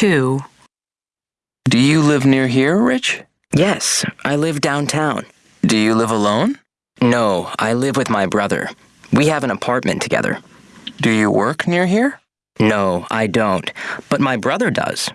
2. Do you live near here, Rich? Yes, I live downtown. Do you live alone? No, I live with my brother. We have an apartment together. Do you work near here? No, I don't, but my brother does.